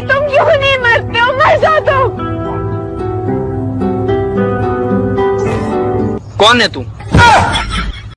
तुम क्यों नहीं मरते हो? मर जाओ तुम कौन है तू?